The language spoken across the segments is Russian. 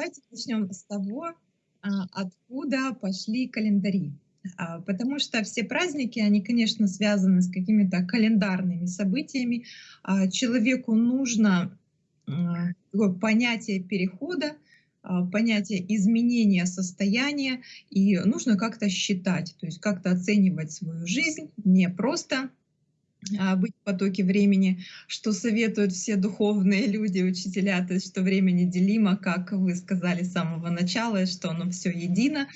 давайте начнем с того, а, откуда пошли календари. А, потому что все праздники, они, конечно, связаны с какими-то календарными событиями. А, человеку нужно понятие перехода, понятие изменения состояния, и нужно как-то считать, то есть как-то оценивать свою жизнь, не просто быть в потоке времени, что советуют все духовные люди, учителя, то есть что время неделимо, как вы сказали с самого начала, что оно все едино.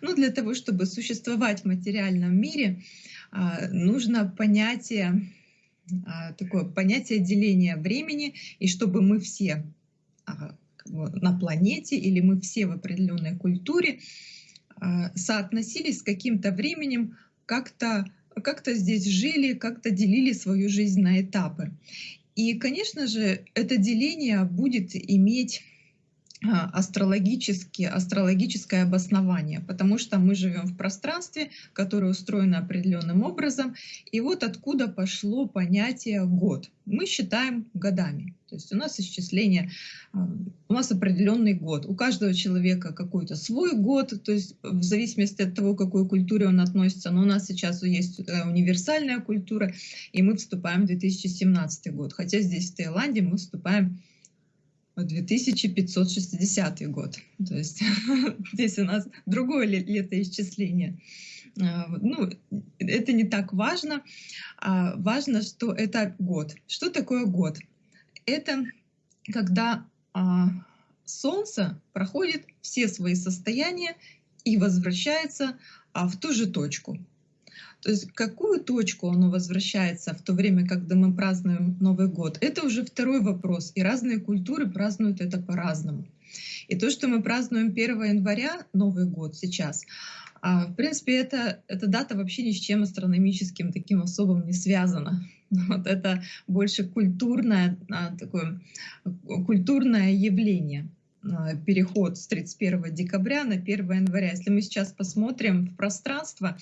Но для того, чтобы существовать в материальном мире, а, нужно понятие, а, такое понятие деления времени, и чтобы мы все на планете или мы все в определенной культуре соотносились с каким-то временем как-то как-то здесь жили, как-то делили свою жизнь на этапы. И, конечно же, это деление будет иметь астрологически, астрологическое обоснование, потому что мы живем в пространстве, которое устроено определенным образом. И вот откуда пошло понятие «год». Мы считаем годами. То есть у нас исчисление, а, у нас определенный год. У каждого человека какой-то свой год, то есть в зависимости от того, к какой культуре он относится. Но у нас сейчас есть э, универсальная культура, и мы вступаем в 2017 год. Хотя здесь в Таиланде мы вступаем 2560 год. То есть здесь у нас другое летоисчисление. А, ну, это не так важно. А важно, что это год. Что такое год? Это когда а, Солнце проходит все свои состояния и возвращается в ту же точку. То есть какую точку оно возвращается в то время, когда мы празднуем Новый год, это уже второй вопрос. И разные культуры празднуют это по-разному. И то, что мы празднуем 1 января, Новый год сейчас, а, в принципе, это, эта дата вообще ни с чем астрономическим таким особым не связана. Вот это больше культурное, а, такое, культурное явление. А, переход с 31 декабря на 1 января. Если мы сейчас посмотрим в пространство,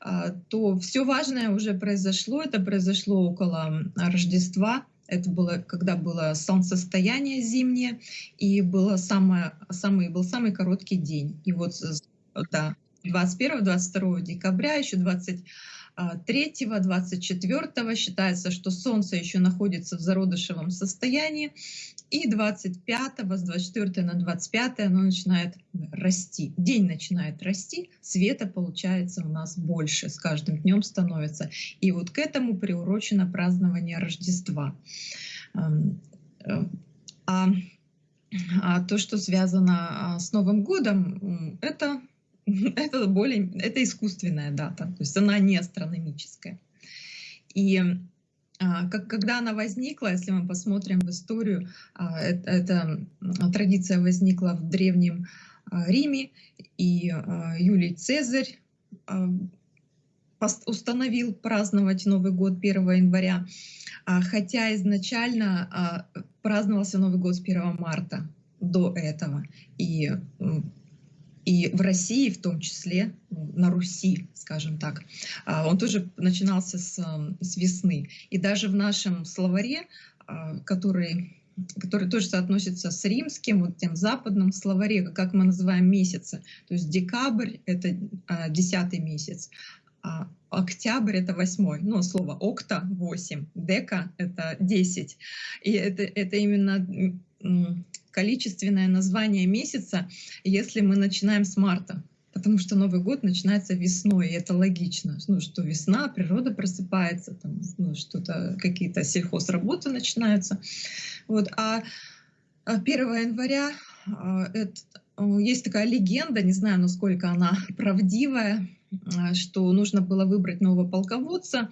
а, то все важное уже произошло. Это произошло около Рождества. Это было, когда было солнцестояние зимнее, и было самое, самый, был самый короткий день. И вот да, 21-22 декабря, еще 20 3-24 считается, что Солнце еще находится в зародышевом состоянии, и 25 с 24 на 25 оно начинает расти. День начинает расти, света получается у нас больше, с каждым днем становится. И вот к этому приурочено празднование Рождества. А, а то, что связано а, с Новым годом, это это более, это искусственная дата, то есть она не астрономическая. И а, как, когда она возникла, если мы посмотрим в историю, а, эта традиция возникла в Древнем а, Риме, и Юлий Цезарь установил праздновать Новый год 1 января, хотя изначально праздновался Новый год с 1 марта до этого. И и в России в том числе, ну, на Руси, скажем так, а, он тоже начинался с, с весны. И даже в нашем словаре, а, который который тоже соотносится с римским, вот тем западным словаре, как мы называем месяцы. То есть декабрь — это а, десятый месяц, а октябрь — это восьмой. Ну, слово «окта» — восемь, «дека» — это десять. И это, это именно количественное название месяца, если мы начинаем с марта. Потому что Новый год начинается весной, и это логично. Ну, что весна, природа просыпается, там, ну, что-то, какие-то сельхозработы начинаются. Вот. А 1 а января а, это, есть такая легенда, не знаю, насколько она правдивая, а, что нужно было выбрать нового полководца,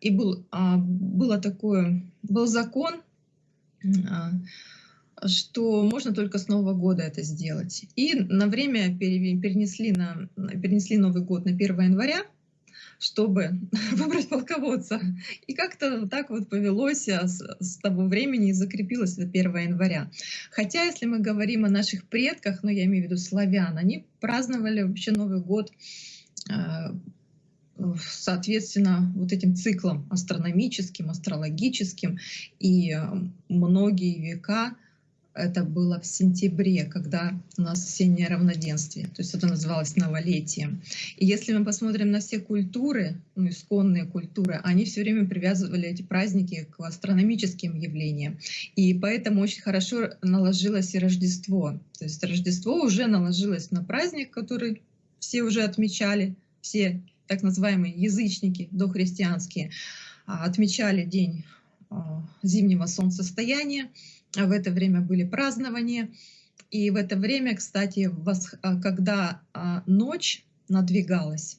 и был, было такое, был закон, что можно только с Нового года это сделать. И на время перенесли, на, перенесли Новый год на 1 января, чтобы выбрать полководца. И как-то так вот повелось а, с, с того времени и закрепилось до 1 января. Хотя, если мы говорим о наших предках, ну я имею в виду славян, они праздновали вообще Новый год а, соответственно, вот этим циклом астрономическим, астрологическим, и а, многие века это было в сентябре, когда у нас осеннее равноденствие, то есть это называлось новолетием. И если мы посмотрим на все культуры, ну, исконные культуры, они все время привязывали эти праздники к астрономическим явлениям. И поэтому очень хорошо наложилось и Рождество. То есть Рождество уже наложилось на праздник, который все уже отмечали, все так называемые язычники дохристианские, а, отмечали день а, зимнего солнцестояния, в это время были празднования. И в это время, кстати, а, когда ночь надвигалась,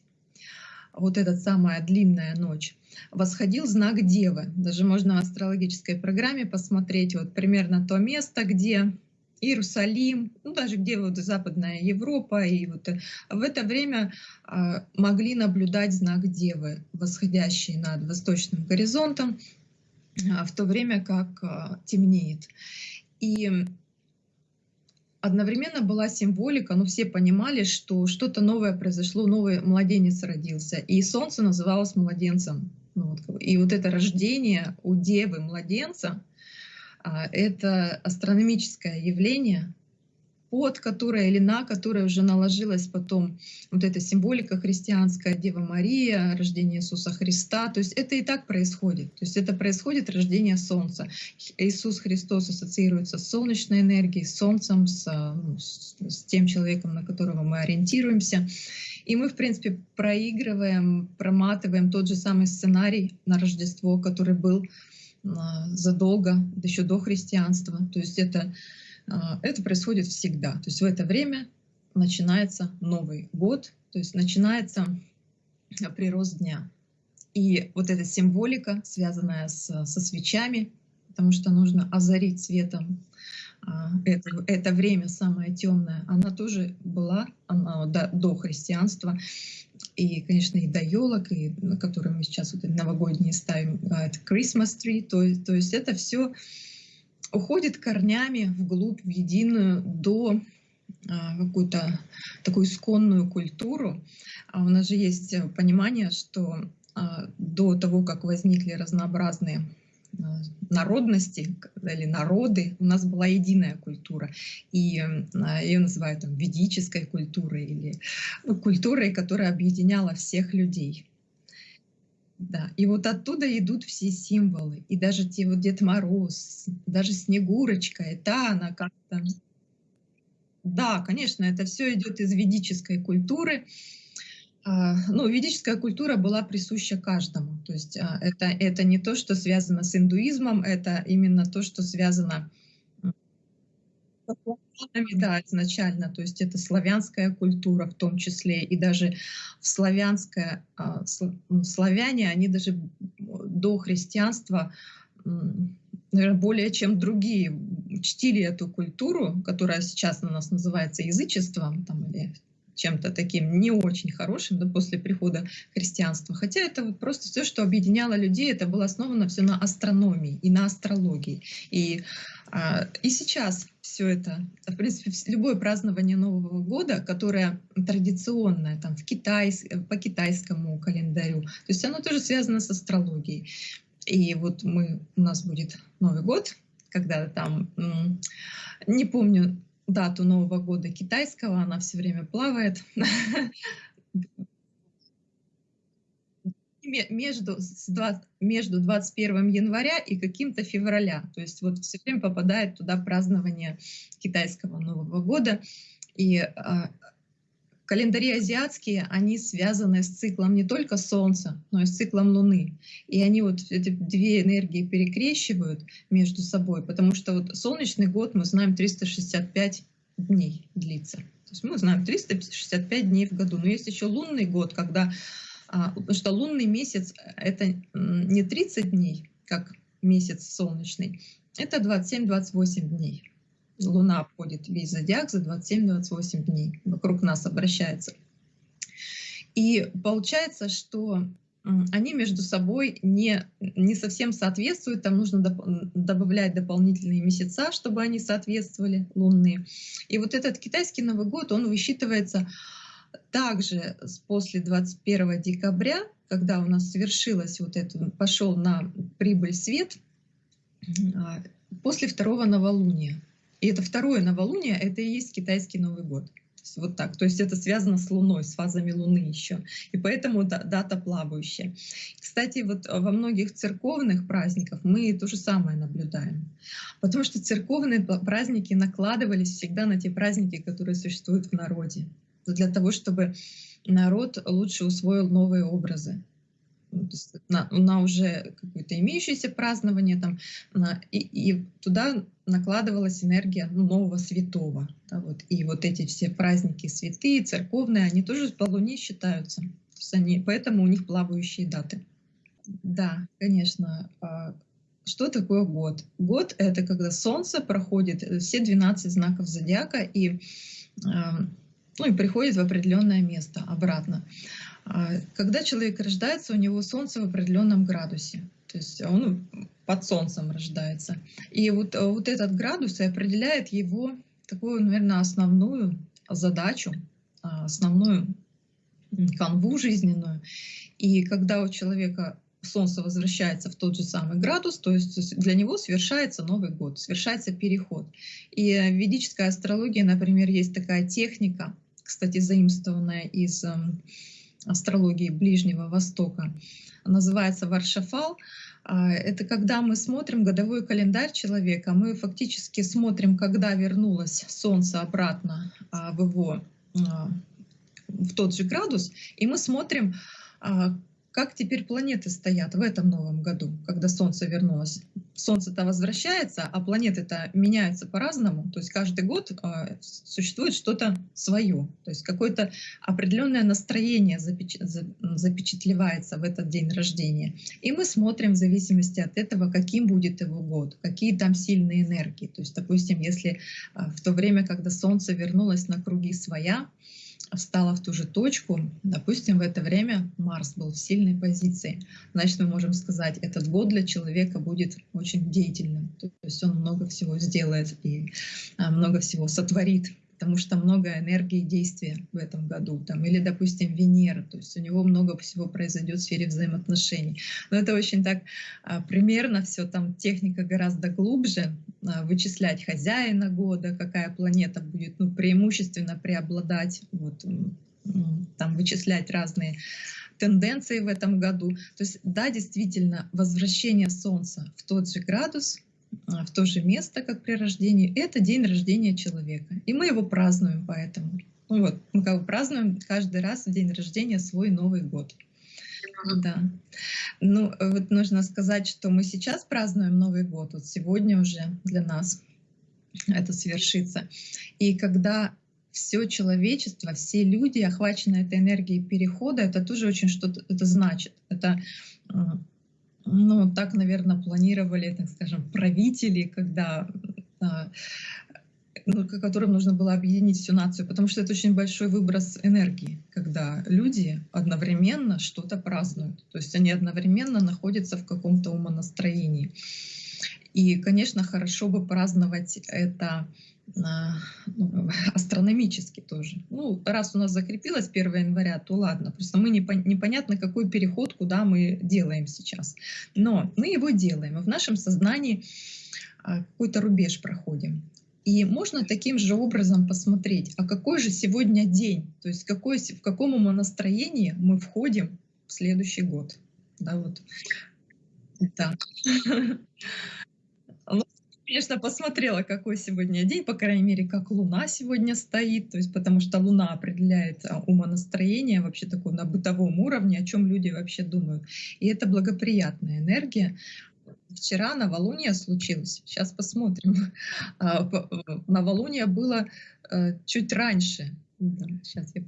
вот эта самая длинная ночь, восходил знак Девы. Даже можно в астрологической программе посмотреть вот примерно то место, где Иерусалим, ну даже где вот Западная Европа, и вот э, в это время могли наблюдать знак Девы, восходящий над восточным горизонтом, в то время как э, темнеет. И одновременно была символика, ну все понимали, что что-то новое произошло, новый младенец родился, и солнце называлось младенцем. Ну, и вот это рождение у девы младенца, а, это астрономическое явление, под которое или на которое уже наложилась потом вот эта символика христианская, Дева Мария, рождение Иисуса Христа. То есть это и так происходит. То есть это происходит рождение Солнца. Иисус Христос ассоциируется с солнечной энергией, с Солнцем, с, ну, с, тем человеком, на которого мы ориентируемся. И мы, в принципе, проигрываем, проматываем тот же самый сценарий на Рождество, который был а, задолго, еще до христианства. То есть это, это происходит всегда. То есть в это время начинается Новый год, то есть начинается прирост дня. И вот эта символика, связанная с, со свечами, потому что нужно озарить светом а, это, это время самое темное, она тоже была она, до, до христианства и, конечно, и до елок, и которые мы сейчас вот новогодние ставим, а, это Christmas tree, то, то есть это все уходит корнями вглубь, в единую, до а, какую-то такую исконную культуру. А у нас же есть понимание, что а, до того, как возникли разнообразные Э, народности или народы, у нас была единая культура. И э, ее называют там, ведической культурой или ну, культурой, которая объединяла всех людей. Да, и вот оттуда идут все символы. И даже те вот Дед Мороз, даже Снегурочка, это она как-то... Да, конечно, это все идет из ведической культуры. А, ну, ведическая культура была присуща каждому. То есть а, это, это не то, что связано с индуизмом, это именно то, что связано да, изначально, то есть это славянская культура в том числе, и даже в славянское, а, ну, славяне, они даже до христианства, наверное, более чем другие, чтили эту культуру, которая сейчас у нас называется язычеством, там, или чем-то таким не очень хорошим да, после прихода христианства. Хотя это просто все, что объединяло людей, это было основано все на астрономии и на астрологии. И, а, и сейчас все это, в принципе, любое празднование Нового года, которое традиционное там, в китайс, по китайскому календарю, то есть оно тоже связано с астрологией. И вот мы, у нас будет Новый год, когда там, не помню, дату Нового года китайского, она все время плавает. Между, между 21 января и каким-то февраля. То есть вот все время попадает туда празднование китайского Нового года. И а, Календари азиатские, они связаны с циклом не только Солнца, но и с циклом Луны. И они вот эти две энергии перекрещивают между собой, потому что вот солнечный год, мы знаем, 365 дней длится. То есть мы знаем 365 дней в году. Но есть еще лунный год, когда... А, потому что лунный месяц — это не 30 дней, как месяц солнечный, это 27-28 дней. Луна обходит весь зодиак за 27-28 дней, вокруг нас обращается. И получается, что они между собой не, не совсем соответствуют, там нужно доп добавлять дополнительные месяца, чтобы они соответствовали лунные. И вот этот китайский Новый год, он высчитывается также после 21 декабря, когда у нас совершилось вот это, пошел на прибыль свет, а, после второго новолуния. И это второе новолуние, это и есть китайский Новый год. Вот так. То есть это связано с Луной, с фазами Луны еще. И поэтому дата плавающая. Кстати, вот во многих церковных праздниках мы то же самое наблюдаем. Потому что церковные праздники накладывались всегда на те праздники, которые существуют в народе. Для того, чтобы народ лучше усвоил новые образы. Ну, на, на уже какое-то имеющееся празднование, там, на, и, и туда накладывалась энергия ну, нового святого. Да, вот. И вот эти все праздники святые, церковные, они тоже по Луне считаются. То есть они, поэтому у них плавающие даты. Да, конечно. А, что такое год? Год — это когда Солнце проходит э, все 12 знаков зодиака и, а, ну, и приходит в определенное место обратно. А, когда человек рождается, у него Солнце в определенном градусе. То есть он под Солнцем рождается. И вот, вот этот градус и определяет его такую, наверное, основную задачу, а, основную канву жизненную. И когда у человека Солнце возвращается в тот же самый градус, то есть для него совершается Новый год, совершается переход. И в ведической астрологии, например, есть такая техника, кстати, заимствованная из эм, астрологии Ближнего Востока, называется Варшафал. А, это когда мы смотрим годовой календарь человека, мы фактически смотрим, когда вернулось Солнце обратно а, в его а, в тот же градус, и мы смотрим, как теперь планеты стоят в этом новом году, когда Солнце вернулось. Солнце-то возвращается, а планеты-то меняются по-разному. То есть каждый год э, существует что-то свое. То есть какое-то определенное настроение запеч... запечатлевается в этот день рождения. И мы смотрим в зависимости от этого, каким будет его год, какие там сильные энергии. То есть, допустим, если э, в то время, когда Солнце вернулось на круги своя, встала в ту же точку, допустим, в это время Марс был в сильной позиции, значит, мы можем сказать, этот год для человека будет очень деятельным. То есть он много всего сделает и а, много всего сотворит потому что много энергии действия в этом году. Там, или, допустим, Венера, то есть у него много всего произойдет в сфере взаимоотношений. Но это очень так а, примерно все, там техника гораздо глубже, а, вычислять хозяина года, какая планета будет ну, преимущественно преобладать, вот, там вычислять разные тенденции в этом году. То есть, да, действительно, возвращение Солнца в тот же градус — в то же место, как при рождении, это день рождения человека. И мы его празднуем поэтому. Ну вот, мы как бы празднуем каждый раз в день рождения свой Новый год. Да. Ну, вот нужно сказать, что мы сейчас празднуем Новый год, вот сегодня уже для нас это свершится. И когда все человечество, все люди охвачены этой энергией перехода, это тоже очень что-то это значит. Это ну, так, наверное, планировали, так скажем, правители, когда а, ну, которым нужно было объединить всю нацию, потому что это очень большой выброс энергии, когда люди одновременно что-то празднуют. То есть они одновременно находятся в каком-то умонастроении. И, конечно, хорошо бы праздновать это астрономически тоже. Ну, раз у нас закрепилось 1 января, то ладно, просто мы не, непонятно, какой переход, куда мы делаем сейчас. Но мы его делаем, и в нашем сознании а, какой-то рубеж проходим. И можно таким же образом посмотреть, а какой же сегодня день, то есть какой, в каком настроении мы входим в следующий год. Да, вот. Да. конечно, посмотрела, какой сегодня день, по крайней мере, как Луна сегодня стоит, то есть потому что Луна определяет а, умонастроение вообще такое на бытовом уровне, о чем люди вообще думают. И это благоприятная энергия. Вчера новолуние случилось, сейчас посмотрим. А, новолуние было э, чуть раньше, сейчас я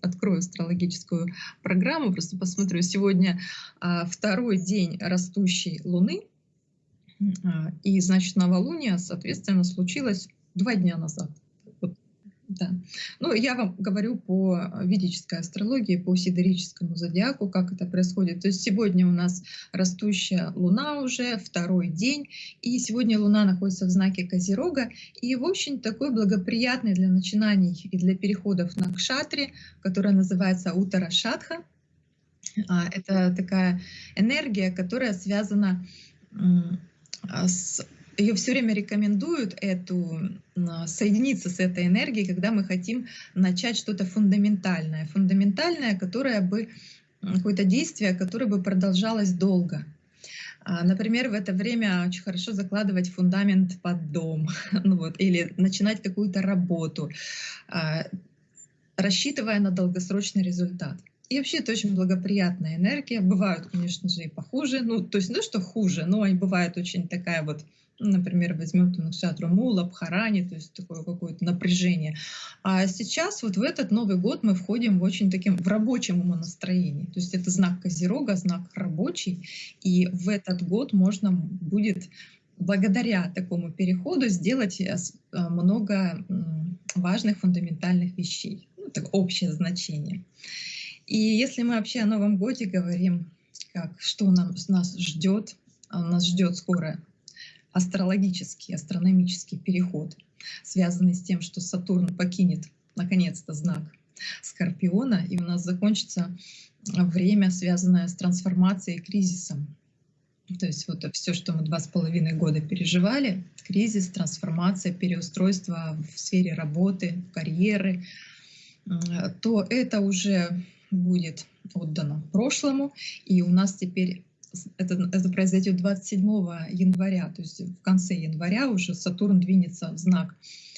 открою астрологическую программу, просто посмотрю. Сегодня а, второй день растущей Луны, и, значит, новолуние, соответственно, случилось два дня назад. Вот, да. Ну, я вам говорю по ведической астрологии, по сидерическому зодиаку, как это происходит. То есть сегодня у нас растущая Луна уже, второй день, и сегодня Луна находится в знаке Козерога, и, в общем, такой благоприятный для начинаний и для переходов на кшатре, которая называется Утара Шатха. А, это такая энергия, которая связана а, с ее все время рекомендуют эту, соединиться с этой энергией, когда мы хотим начать что-то фундаментальное. Фундаментальное, которое бы, какое-то действие, которое бы продолжалось долго. А, например, в это время очень хорошо закладывать фундамент под дом ну вот, или начинать какую-то работу, а, рассчитывая на долгосрочный результат. И вообще это очень благоприятная энергия. Бывают, конечно же, и похуже. Ну, то есть, ну что хуже, но и бывает очень такая вот например, возьмем там Накшатру Мула, Бхарани, то есть такое какое-то напряжение. А сейчас вот в этот Новый год мы входим в очень таким, в рабочем умонастроении. То есть это знак Козерога, знак рабочий, и в этот год можно будет благодаря такому переходу сделать э, э, много важных фундаментальных вещей. Ну, так общее значение. И если мы вообще о Новом Годе говорим, как, что нам, нас ждет, а нас ждет скоро астрологический, астрономический переход, связанный с тем, что Сатурн покинет наконец-то знак Скорпиона, и у нас закончится время, связанное с трансформацией и кризисом. То есть вот все, что мы два с половиной года переживали, кризис, трансформация, переустройство в сфере работы, карьеры, то это уже будет отдано прошлому, и у нас теперь это, это произойдет 27 января, то есть в конце января уже Сатурн двинется в знак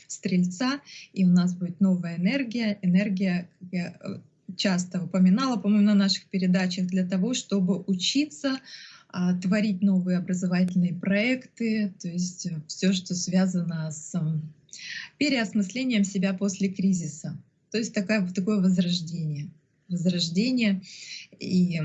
Стрельца, и у нас будет новая энергия, энергия, как я э, часто упоминала, по-моему, на наших передачах, для того, чтобы учиться, а, творить новые образовательные проекты, то есть э, все, что связано с переосмыслением себя после кризиса. То есть такое, такое возрождение. Возрождение и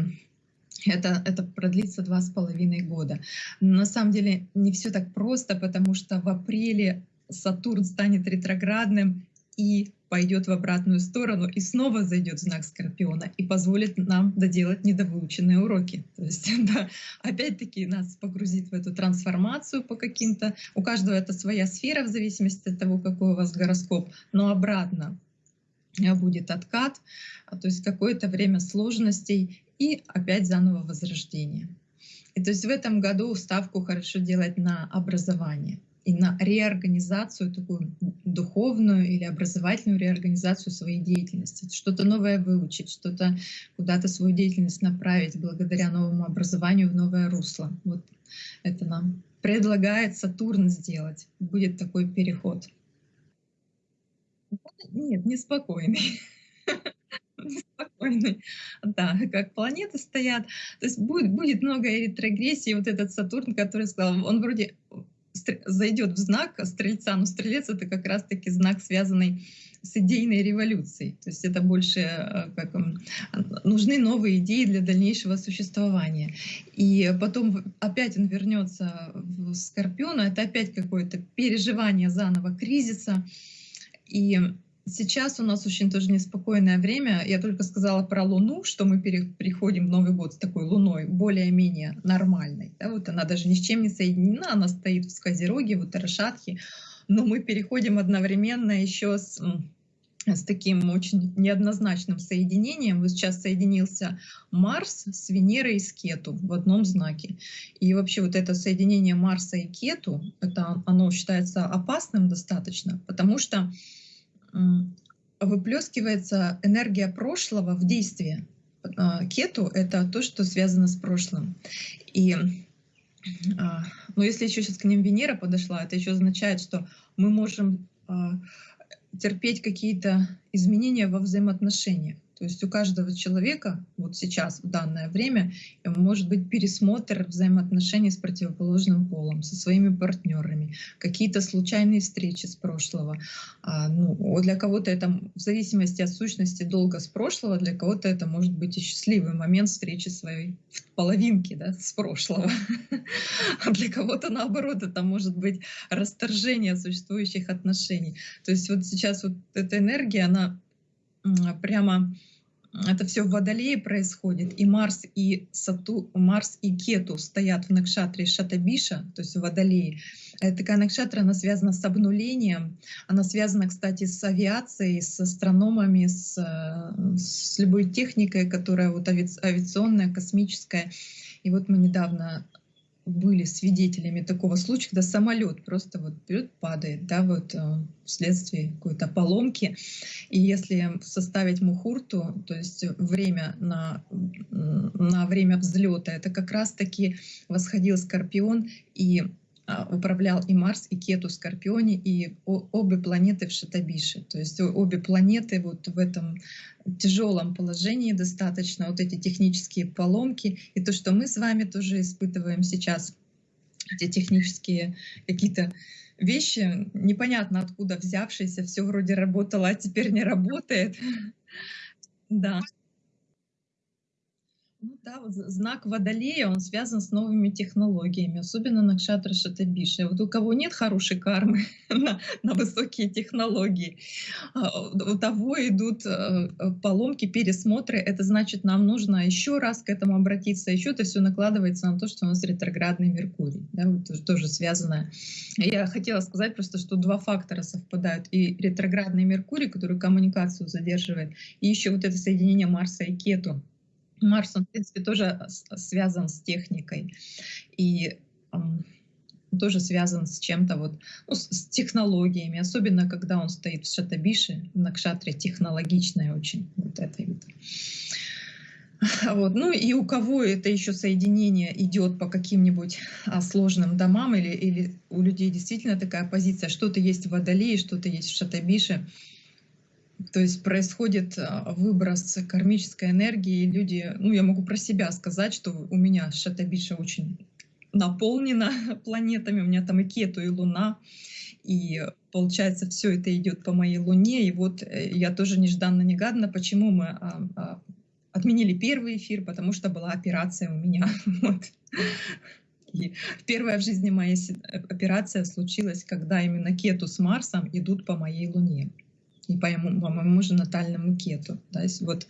это, это продлится два с половиной года. Но на самом деле не все так просто, потому что в апреле Сатурн станет ретроградным и пойдет в обратную сторону и снова зайдет в знак Скорпиона и позволит нам доделать недовыученные уроки. То есть, да, опять-таки нас погрузит в эту трансформацию по каким-то. У каждого это своя сфера в зависимости от того, какой у вас гороскоп, но обратно будет откат, то есть какое-то время сложностей и опять заново возрождение. И то есть в этом году ставку хорошо делать на образование и на реорганизацию, такую духовную или образовательную реорганизацию своей деятельности. Что-то новое выучить, что-то куда-то свою деятельность направить благодаря новому образованию в новое русло. Вот это нам предлагает Сатурн сделать. Будет такой переход. Нет, неспокойный. спокойный, да, как планеты стоят. То есть будет, будет много ретрогрессии. Вот этот Сатурн, который сказал, он вроде зайдет в знак Стрельца, но Стрелец — это как раз-таки знак, связанный с идейной революцией. То есть это больше э, как, нужны новые идеи для дальнейшего существования. И потом опять он вернется в Скорпиона, это опять какое-то переживание заново кризиса. И Сейчас у нас очень тоже неспокойное время. Я только сказала про Луну, что мы переходим в Новый год с такой Луной, более-менее нормальной. Да, вот она даже ни с чем не соединена, она стоит в Сказероге, в Утарашатхе, но мы переходим одновременно еще с, с таким очень неоднозначным соединением. Вот сейчас соединился Марс с Венерой и с Кету в одном знаке. И вообще вот это соединение Марса и Кету, это, оно считается опасным достаточно, потому что выплескивается энергия прошлого в действие. А, кету — это то, что связано с прошлым. И а, но если еще сейчас к ним Венера подошла, это еще означает, что мы можем а, терпеть какие-то изменения во взаимоотношениях. То есть у каждого человека вот сейчас, в данное время, может быть пересмотр взаимоотношений с противоположным полом, со своими партнерами, какие-то случайные встречи с прошлого. А, ну, для кого-то это в зависимости от сущности долга с прошлого, для кого-то это может быть и счастливый момент встречи своей половинки да, с прошлого. А для кого-то наоборот это может быть расторжение существующих отношений. То есть вот сейчас вот эта энергия, она прямо это все в Водолее происходит, и Марс и Сату, Марс и Кету стоят в Накшатре Шатабиша, то есть в Водолее. Это такая Накшатра, она связана с обнулением, она связана, кстати, с авиацией, с астрономами, с, с любой техникой, которая вот авиационная, космическая. И вот мы недавно были свидетелями такого случая, когда самолет просто вот берет, падает, да, вот э, вследствие какой-то поломки. И если составить мухурту, то есть время на, на время взлета, это как раз-таки восходил Скорпион и управлял и Марс, и Кету в Скорпионе, и обе планеты в Шатабише. То есть обе планеты вот в этом тяжелом положении достаточно, вот эти технические поломки, и то, что мы с вами тоже испытываем сейчас, эти технические какие-то вещи, непонятно откуда взявшиеся, все вроде работало, а теперь не работает. Да. Ну да, вот знак Водолея, он связан с новыми технологиями, особенно на Кшатра Шатабиша. Вот у кого нет хорошей кармы на, на высокие технологии, а, у того идут э, э, поломки, пересмотры. Это значит, нам нужно еще раз к этому обратиться. Еще это все накладывается на то, что у нас ретроградный Меркурий. Да, вот тоже связано. Я хотела сказать просто, что два фактора совпадают. И ретроградный Меркурий, который коммуникацию задерживает, и еще вот это соединение Марса и Кету Марс, он, в принципе, тоже связан с техникой. И тоже связан с чем-то вот, ну, с технологиями, особенно когда он стоит в Шатабише, на Кшатре технологичная очень вот это вот. Вот. Ну и у кого это еще соединение идет по каким-нибудь а, сложным домам или, или у людей действительно такая позиция, что-то есть в Водолее, что-то есть в Шатабише, то есть происходит а, выброс кармической энергии, люди, ну я могу про себя сказать, что у меня Шатабиша очень наполнена планетами, у меня там и Кету, и Луна, и получается все это идет по моей Луне, и вот э, я тоже нежданно-негаданно, почему мы а, а, отменили первый эфир, потому что была операция у меня. Вот. И первая в жизни моя э, операция случилась, когда именно Кету с Марсом идут по моей Луне и по моему, по моему же натальному кету. Да, вот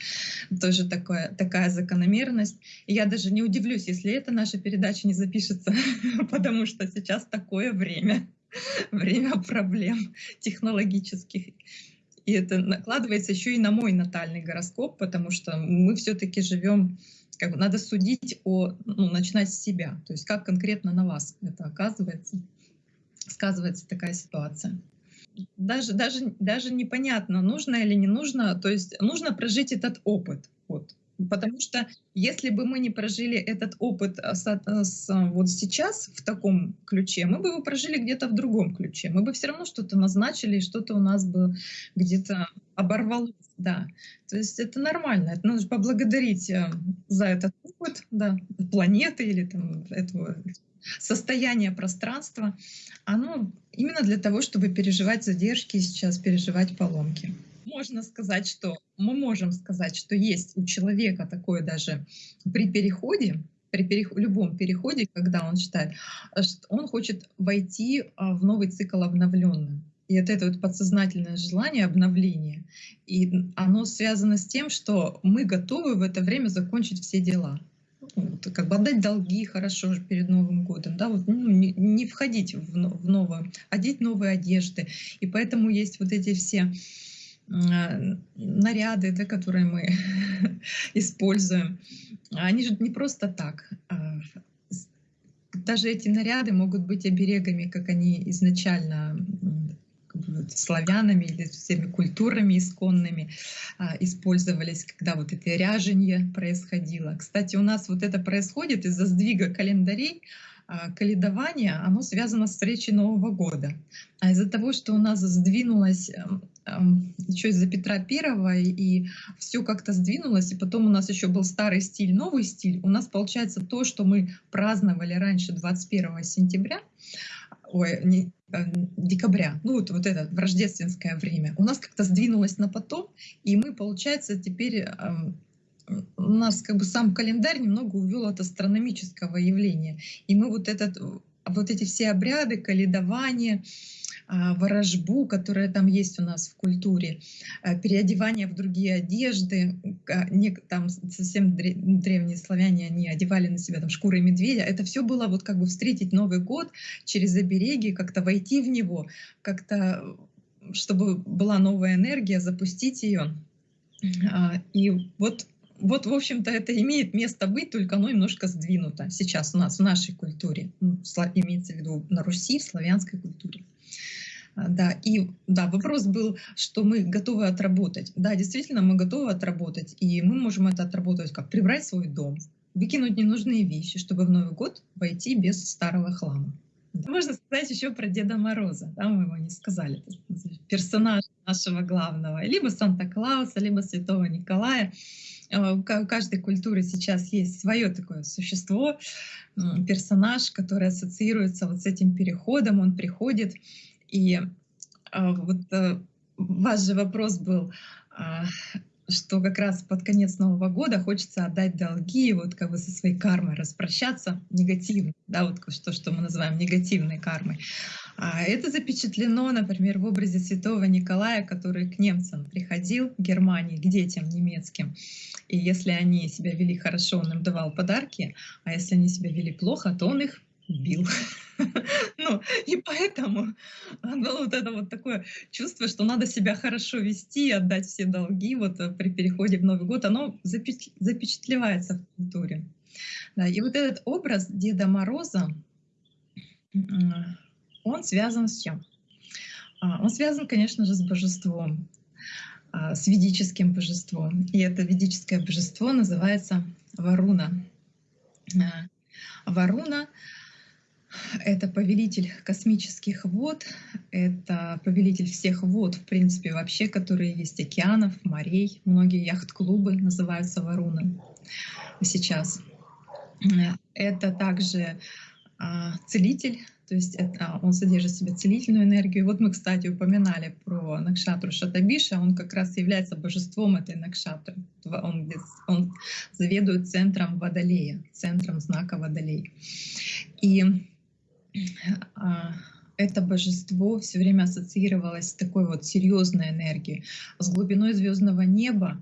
тоже такое, такая закономерность. И я даже не удивлюсь, если эта наша передача не запишется, потому что сейчас такое время, время проблем технологических. И это накладывается еще и на мой натальный гороскоп, потому что мы все-таки живем как бы надо судить о, ну, начинать с себя, то есть как конкретно на вас это оказывается, сказывается такая ситуация даже, даже, даже непонятно, нужно или не нужно. То есть нужно прожить этот опыт. Вот. Потому что если бы мы не прожили этот опыт с, с, вот сейчас в таком ключе, мы бы его прожили где-то в другом ключе. Мы бы все равно что-то назначили, что-то у нас бы где-то оборвалось. Да. То есть это нормально. Это нужно поблагодарить э, за этот опыт да, планеты или там, этого состояние пространства, оно именно для того, чтобы переживать задержки сейчас, переживать поломки. Можно сказать, что мы можем сказать, что есть у человека такое даже при переходе, при переход, любом переходе, когда он считает, что он хочет войти а, в новый цикл обновленный. И это, это вот подсознательное желание обновления. И оно связано с тем, что мы готовы в это время закончить все дела как бы отдать долги хорошо перед Новым годом, да, вот, ну, не, не входить в, в новое, одеть новые одежды. И поэтому есть вот эти все наряды, да, которые мы используем. Они же не просто так. А даже эти наряды могут быть оберегами, как они изначально славянами или всеми культурами исконными а, использовались, когда вот это ряженье происходило. Кстати, у нас вот это происходит из-за сдвига календарей, а, каледование, оно связано с встречей Нового года. А из-за того, что у нас сдвинулось эм, эм, еще из-за Петра Первого, и все как-то сдвинулось, и потом у нас еще был старый стиль, новый стиль, у нас получается то, что мы праздновали раньше 21 сентября, ой, декабря, ну вот, вот это в рождественское время, у нас как-то сдвинулось на потом, и мы, получается, теперь эм, у нас как бы сам календарь немного увел от астрономического явления. И мы вот, этот, вот эти все обряды, каледование, ворожбу, которая там есть у нас в культуре, а, переодевание в другие одежды. Там совсем древние славяне, они одевали на себя там шкуры медведя. Это все было вот как бы встретить Новый год через обереги, как-то войти в него, как-то чтобы была новая энергия, запустить ее. А, и вот вот, в общем-то, это имеет место быть, только оно немножко сдвинуто сейчас у нас в нашей культуре. Ну, имеется в виду на Руси, в славянской культуре. А, да, и да, вопрос был, что мы готовы отработать. Да, действительно, мы готовы отработать, и мы можем это отработать как прибрать свой дом, выкинуть ненужные вещи, чтобы в Новый год войти без старого хлама. Можно сказать еще про Деда Мороза, да, мы его не сказали, персонаж нашего главного, либо Санта-Клауса, либо Святого Николая. А, у каждой культуры сейчас есть свое такое существо, персонаж, который ассоциируется вот с этим переходом, он приходит, и а, вот э, ваш же вопрос был, а, что как раз под конец Нового года хочется отдать долги, вот как бы со своей кармой распрощаться негативно, да, вот что, что мы называем негативной кармой. А это запечатлено, например, в образе святого Николая, который к немцам приходил в Германии, к детям немецким. И если они себя вели хорошо, он им давал подарки, а если они себя вели плохо, то он их бил. Ну, и поэтому было вот это вот такое чувство, что надо себя хорошо вести, отдать все долги вот э, при переходе в Новый год, оно запечатлевается в культуре. Да, и вот этот образ Деда Мороза, он связан с чем? А, он связан, конечно же, с божеством, а, с ведическим божеством. И это ведическое божество называется Варуна. А, Варуна это повелитель космических вод, это повелитель всех вод, в принципе, вообще, которые есть океанов, морей. Многие яхт-клубы называются Варуны сейчас. Это также а, целитель, то есть это, он содержит в себе целительную энергию. Вот мы, кстати, упоминали про Накшатру Шатабиша, он как раз является божеством этой Накшатры. Он, он заведует центром Водолея, центром знака Водолей. И это божество все время ассоциировалось с такой вот серьезной энергией, с глубиной звездного неба,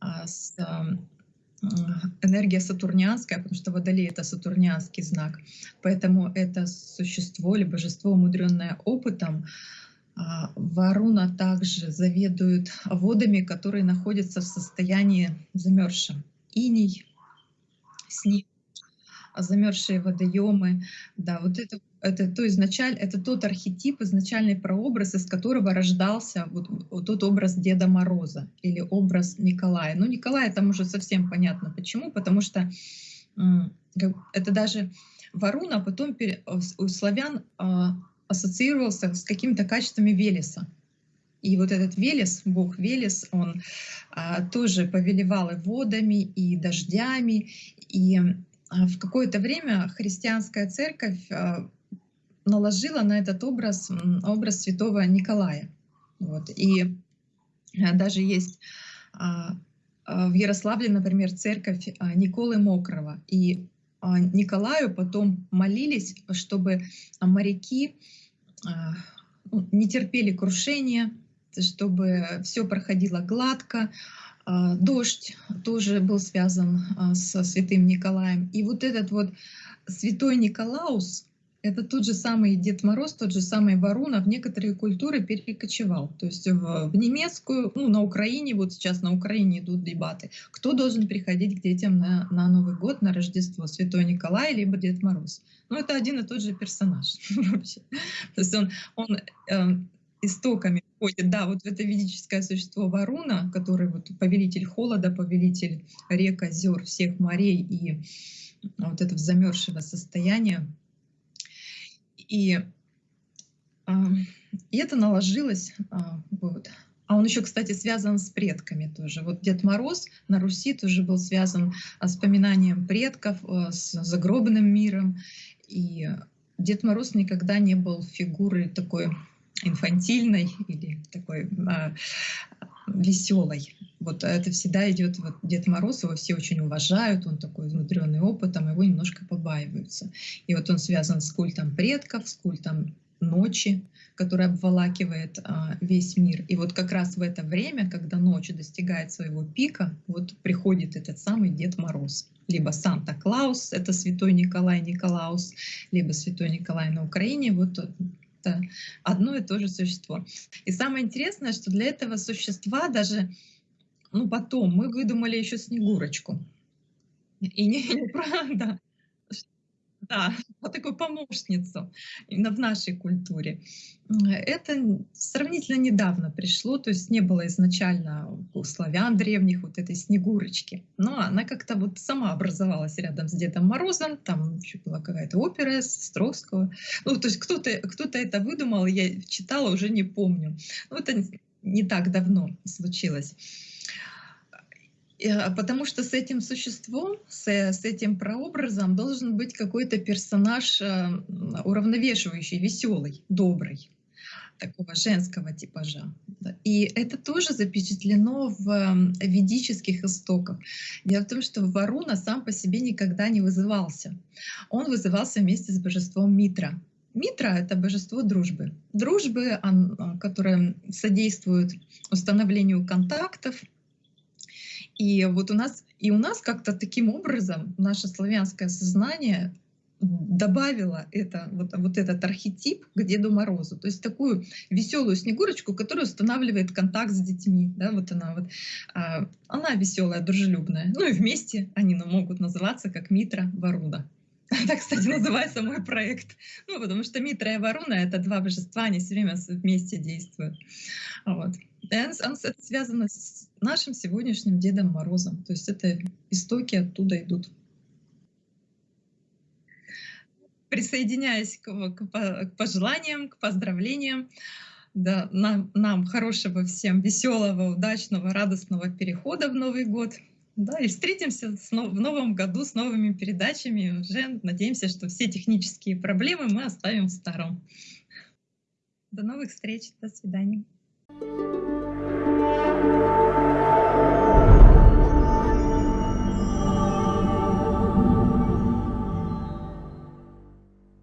а, с энергия сатурнианская, потому что Водолей — это сатурнианский знак. Поэтому это существо или божество, умудренное опытом, а, Варуна также заведует водами, которые находятся в состоянии замерзшем. Иней, снег, замерзшие водоемы. Да, вот это, это, то изначаль, это тот архетип, изначальный прообраз, из которого рождался вот, вот тот образ Деда Мороза или образ Николая. Ну, Николая там уже совсем понятно почему, потому что это даже Варуна потом у славян а, ассоциировался с какими-то качествами Велеса. И вот этот Велес, бог Велес, он а, тоже повелевал и водами, и дождями, и в какое-то время христианская церковь а, наложила на этот образ образ святого Николая. Вот. И а, даже есть в Ярославле, например, церковь Николы Мокрого. И Николаю потом молились, чтобы моряки ну, не терпели крушения, чтобы все проходило гладко, а, дождь тоже был связан а, со святым Николаем. И вот этот вот святой Николаус, это тот же самый Дед Мороз, тот же самый Варуна в некоторые культуры перекочевал. То есть в, в немецкую, ну на Украине, вот сейчас на Украине идут дебаты, кто должен приходить к детям на, на Новый год, на Рождество, Святой Николай либо Дед Мороз. Ну это один и тот же персонаж вообще. То есть он, он э, истоками входит, да, вот в это ведическое существо Варуна, который вот повелитель холода, повелитель рек, озер, всех морей и вот этого замерзшего состояния. И, а, и это наложилось, а, вот. А он еще, кстати, связан с предками тоже. Вот Дед Мороз на Руси тоже был связан с поминанием предков, с загробным миром. И Дед Мороз никогда не был фигурой такой инфантильной или такой а, веселой. Вот это всегда идет вот Дед Мороз, его все очень уважают, он такой внутренний опытом, его немножко побаиваются. И вот он связан с культом предков, с культом ночи, который обволакивает а, весь мир. И вот как раз в это время, когда ночь достигает своего пика, вот приходит этот самый Дед Мороз. Либо Санта-Клаус, это святой Николай Николаус, либо святой Николай на Украине. Вот это одно и то же существо. И самое интересное, что для этого существа даже Ну, потом мы выдумали еще Снегурочку. И не неправда. Да, такую помощницу именно в нашей культуре. Это сравнительно недавно пришло, то есть не было изначально у славян древних вот этой Снегурочки. Но она как-то вот сама образовалась рядом с Дедом Морозом, там еще была какая-то опера Стровского. Ну, то есть кто-то кто это выдумал, я читала, уже не помню. Ну, это не так давно случилось. А, потому что с этим существом, с, с этим прообразом должен быть какой-то персонаж э, уравновешивающий, веселый, добрый, такого женского типажа. И это тоже запечатлено в ведических истоках. Дело в том, что Варуна сам по себе никогда не вызывался. Он вызывался вместе с божеством Митра. Митра — это божество дружбы. Дружбы, которое содействует установлению контактов, и вот у нас, и у нас как-то таким образом наше славянское сознание добавила это, вот, вот этот архетип к Деду Морозу. То есть такую веселую Снегурочку, которая устанавливает контакт с детьми. Да, вот она, вот, а, она веселая, дружелюбная. Ну и вместе они ну, могут называться как Митра Варуда. Так, кстати, называется мой проект. Ну, потому что Митра и Варуна — это два божества, они все время вместе действуют. Вот. Он, это связано с нашим сегодняшним Дедом Морозом. То есть это истоки оттуда идут. Присоединяясь к, к, к пожеланиям, к поздравлениям, да, нам, нам хорошего всем веселого, удачного, радостного перехода в Новый год. Да, и встретимся в новом году с новыми передачами. Уже надеемся, что все технические проблемы мы оставим в старом. До новых встреч. До свидания. Música